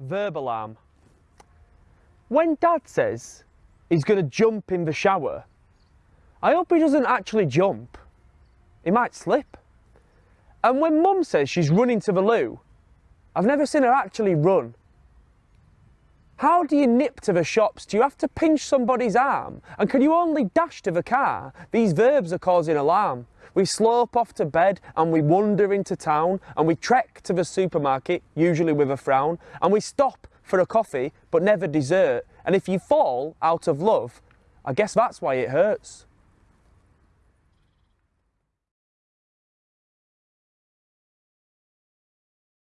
verb alarm. When dad says he's going to jump in the shower, I hope he doesn't actually jump. He might slip. And when mum says she's running to the loo, I've never seen her actually run. How do you nip to the shops? Do you have to pinch somebody's arm? And can you only dash to the car? These verbs are causing alarm. We slope off to bed and we wander into town and we trek to the supermarket, usually with a frown, and we stop for a coffee but never dessert. And if you fall out of love, I guess that's why it hurts.